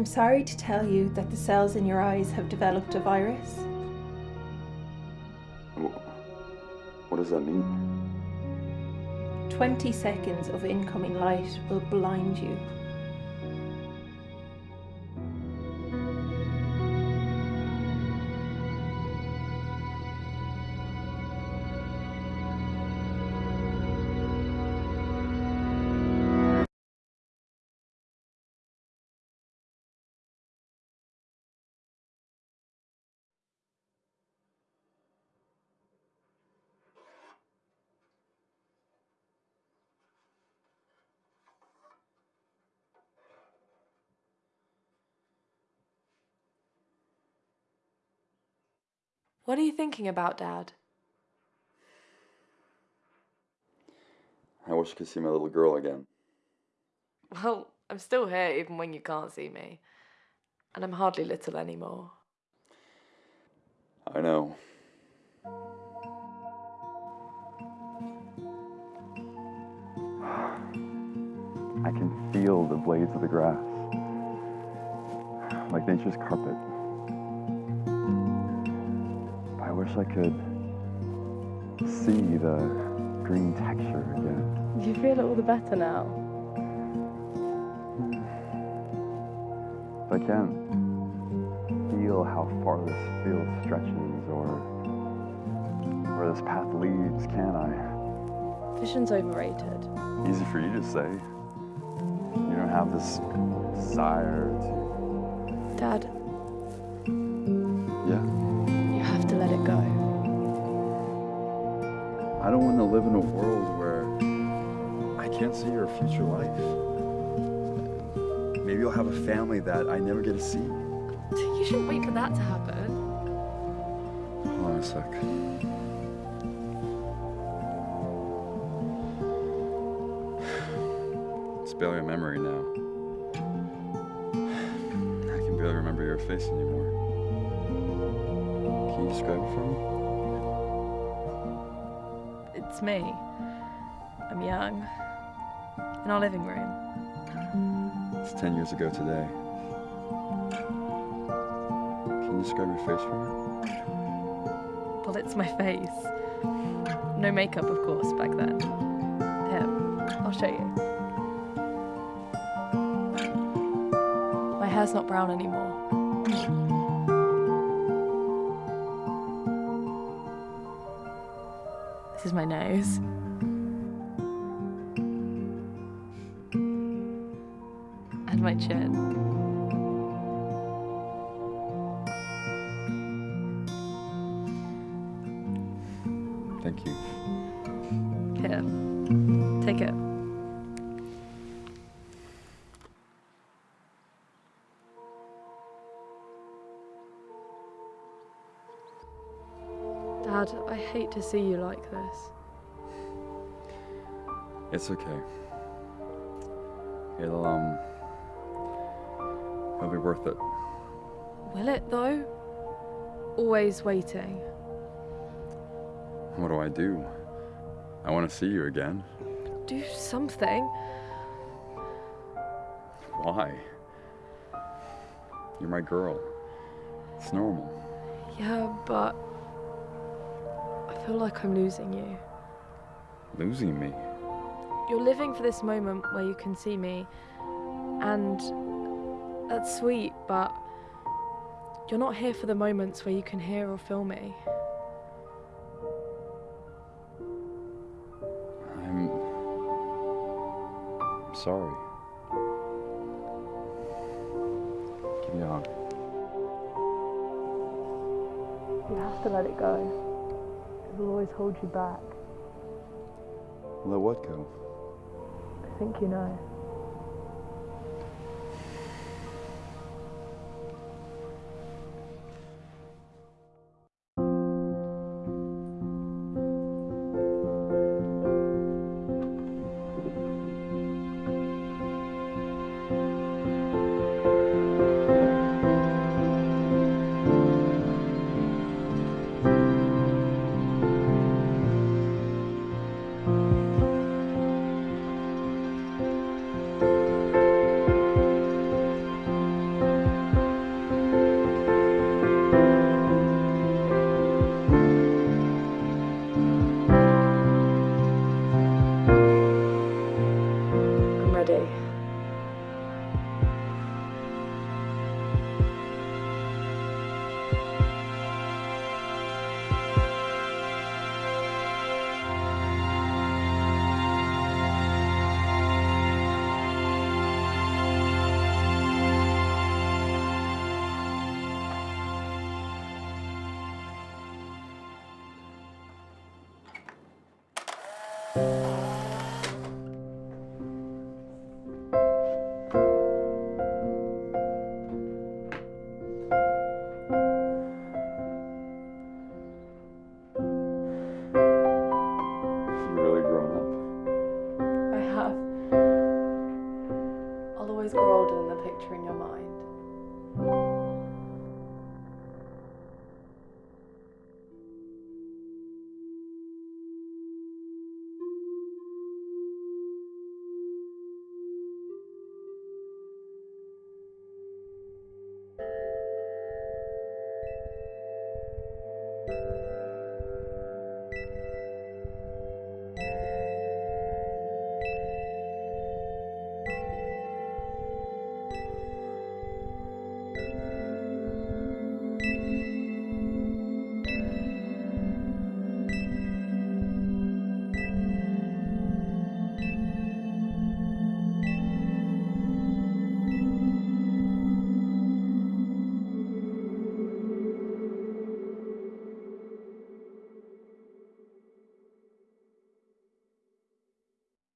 I'm sorry to tell you that the cells in your eyes have developed a virus. What does that mean? 20 seconds of incoming light will blind you. What are you thinking about, Dad? I wish I could see my little girl again. Well, I'm still here even when you can't see me. And I'm hardly little anymore. I know. I can feel the blades of the grass, like nature's carpet. Wish I could see the green texture again. Do you feel it all the better now? If I can't feel how far this field stretches or where this path leads, can I? Vision's overrated. Easy for you to say. You don't have this desire to. Dad, to live in a world where I can't see your future life. Maybe you'll have a family that I never get to see. You shouldn't wait for that to happen. Hold on a sec. It's barely a memory now. I can barely remember your face anymore. Can you describe it for me? It's me. I'm young. In our living room. It's 10 years ago today. Can you describe your face for me? Well, it's my face. No makeup, of course, back then. Here, I'll show you. My hair's not brown anymore. This is my nose. And my chin. Thank you. Here, take it. Dad, I hate to see you like this. It's okay. It'll, um, it'll be worth it. Will it, though? Always waiting. What do I do? I want to see you again. Do something. Why? You're my girl. It's normal. Yeah, but feel like I'm losing you. Losing me. You're living for this moment where you can see me, and that's sweet, but you're not here for the moments where you can hear or feel me. I'm. I'm sorry. Give me a hug. You have to let it go. Will always hold you back. Let what go? I think you know. Bye. i'll always grow older than the picture in your